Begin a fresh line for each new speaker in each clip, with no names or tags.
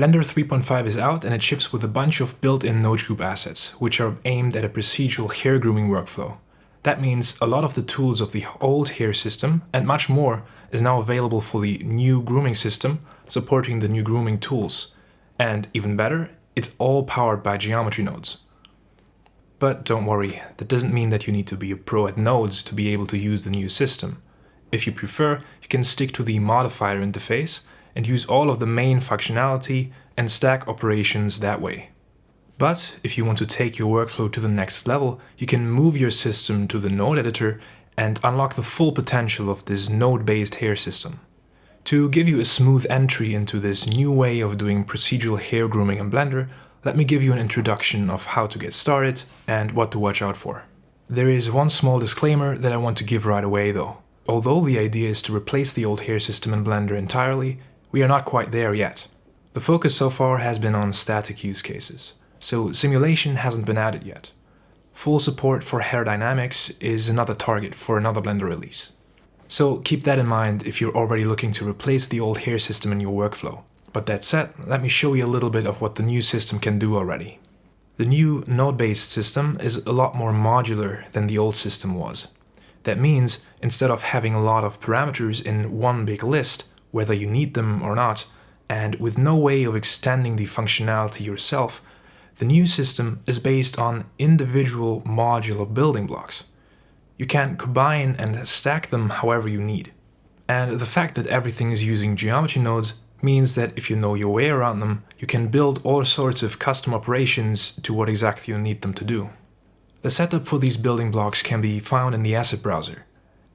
Blender 3.5 is out and it ships with a bunch of built-in node group assets, which are aimed at a procedural hair grooming workflow. That means a lot of the tools of the old hair system and much more is now available for the new grooming system, supporting the new grooming tools. And even better, it's all powered by geometry nodes. But don't worry, that doesn't mean that you need to be a pro at nodes to be able to use the new system. If you prefer, you can stick to the modifier interface and use all of the main functionality and stack operations that way. But if you want to take your workflow to the next level, you can move your system to the node editor and unlock the full potential of this node-based hair system. To give you a smooth entry into this new way of doing procedural hair grooming in Blender, let me give you an introduction of how to get started and what to watch out for. There is one small disclaimer that I want to give right away though. Although the idea is to replace the old hair system in Blender entirely, we are not quite there yet. The focus so far has been on static use cases, so simulation hasn't been added yet. Full support for hair dynamics is another target for another Blender release. So keep that in mind if you're already looking to replace the old hair system in your workflow. But that said, let me show you a little bit of what the new system can do already. The new node-based system is a lot more modular than the old system was. That means, instead of having a lot of parameters in one big list, whether you need them or not, and with no way of extending the functionality yourself, the new system is based on individual modular building blocks. You can combine and stack them however you need. And the fact that everything is using geometry nodes means that if you know your way around them, you can build all sorts of custom operations to what exactly you need them to do. The setup for these building blocks can be found in the asset browser.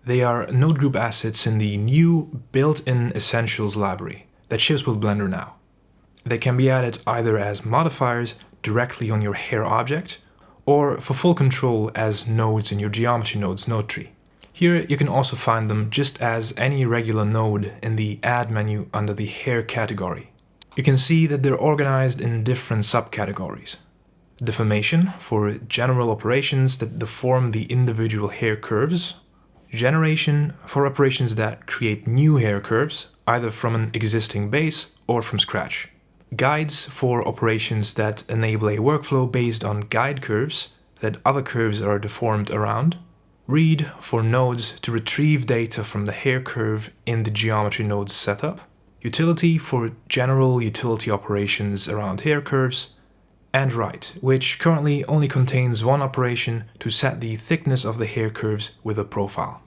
They are node group assets in the new built-in Essentials library that ships with Blender now. They can be added either as modifiers directly on your hair object, or for full control as nodes in your geometry nodes node tree. Here you can also find them just as any regular node in the Add menu under the Hair category. You can see that they're organized in different subcategories. Deformation for general operations that deform the individual hair curves Generation for operations that create new hair curves, either from an existing base or from scratch. Guides for operations that enable a workflow based on guide curves that other curves are deformed around. Read for nodes to retrieve data from the hair curve in the geometry nodes setup. Utility for general utility operations around hair curves and write, which currently only contains one operation to set the thickness of the hair curves with a profile.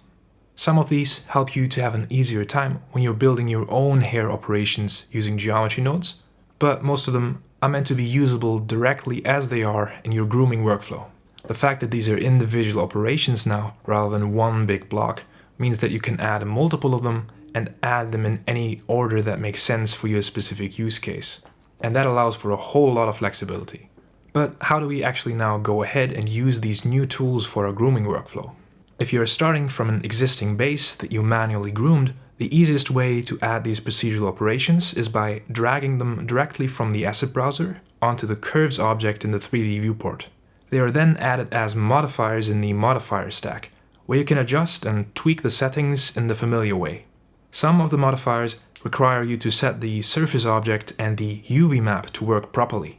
Some of these help you to have an easier time when you're building your own hair operations using geometry nodes, but most of them are meant to be usable directly as they are in your grooming workflow. The fact that these are individual operations now, rather than one big block, means that you can add multiple of them and add them in any order that makes sense for your specific use case and that allows for a whole lot of flexibility. But how do we actually now go ahead and use these new tools for our grooming workflow? If you're starting from an existing base that you manually groomed, the easiest way to add these procedural operations is by dragging them directly from the asset browser onto the curves object in the 3D viewport. They are then added as modifiers in the modifier stack, where you can adjust and tweak the settings in the familiar way. Some of the modifiers require you to set the surface object and the UV map to work properly.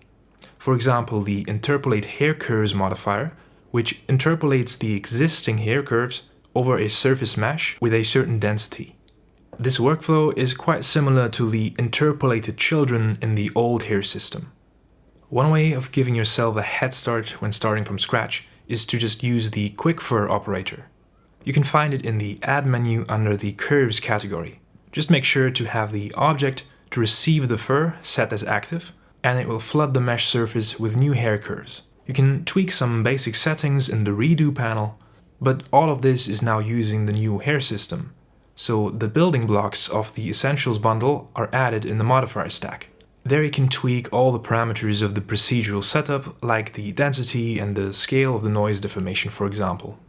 For example, the Interpolate Hair Curves modifier, which interpolates the existing hair curves over a surface mesh with a certain density. This workflow is quite similar to the interpolated children in the old hair system. One way of giving yourself a head start when starting from scratch is to just use the Quick Fur operator. You can find it in the Add menu under the Curves category. Just make sure to have the object to receive the fur set as active and it will flood the mesh surface with new hair curves. You can tweak some basic settings in the redo panel, but all of this is now using the new hair system. So the building blocks of the Essentials bundle are added in the modifier stack. There you can tweak all the parameters of the procedural setup, like the density and the scale of the noise deformation for example.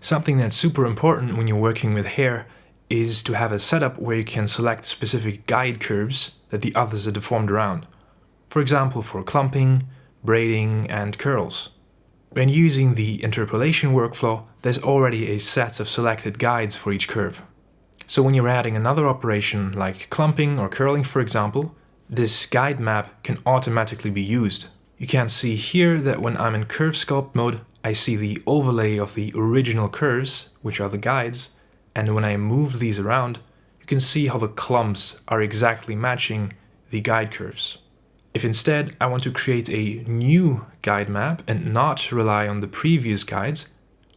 Something that's super important when you're working with hair is to have a setup where you can select specific guide curves that the others are deformed around. For example, for clumping, braiding and curls. When using the interpolation workflow, there's already a set of selected guides for each curve. So when you're adding another operation like clumping or curling for example, this guide map can automatically be used. You can see here that when I'm in curve sculpt mode, I see the overlay of the original curves, which are the guides, and when I move these around, you can see how the clumps are exactly matching the guide curves. If instead I want to create a new guide map and not rely on the previous guides,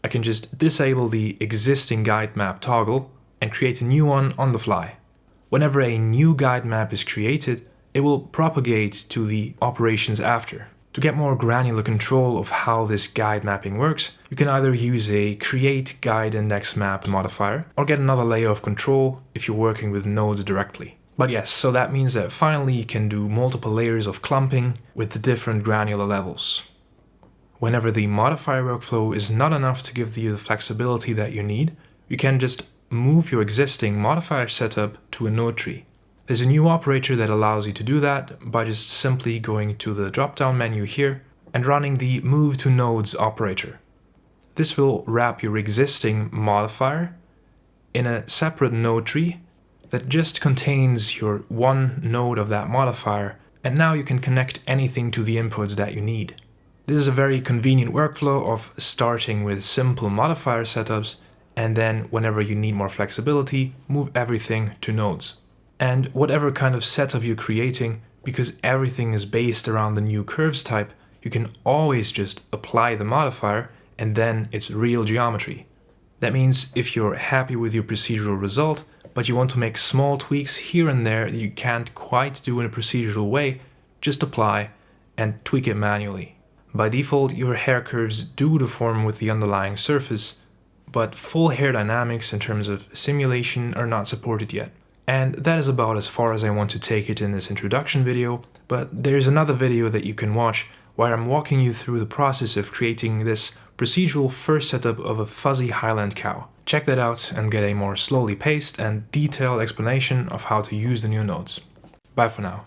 I can just disable the existing guide map toggle and create a new one on the fly. Whenever a new guide map is created, it will propagate to the operations after. To get more granular control of how this guide mapping works, you can either use a create guide index map modifier or get another layer of control if you're working with nodes directly. But yes, so that means that finally you can do multiple layers of clumping with the different granular levels. Whenever the modifier workflow is not enough to give you the flexibility that you need, you can just move your existing modifier setup to a node tree. There's a new operator that allows you to do that by just simply going to the drop-down menu here and running the Move to Nodes operator. This will wrap your existing modifier in a separate node tree that just contains your one node of that modifier and now you can connect anything to the inputs that you need. This is a very convenient workflow of starting with simple modifier setups and then whenever you need more flexibility, move everything to nodes. And whatever kind of setup you're creating, because everything is based around the new curves type, you can always just apply the modifier and then it's real geometry. That means if you're happy with your procedural result, but you want to make small tweaks here and there that you can't quite do in a procedural way, just apply and tweak it manually. By default, your hair curves do deform with the underlying surface, but full hair dynamics in terms of simulation are not supported yet. And that is about as far as I want to take it in this introduction video, but there's another video that you can watch where I'm walking you through the process of creating this procedural first setup of a fuzzy Highland cow. Check that out and get a more slowly paced and detailed explanation of how to use the new nodes. Bye for now.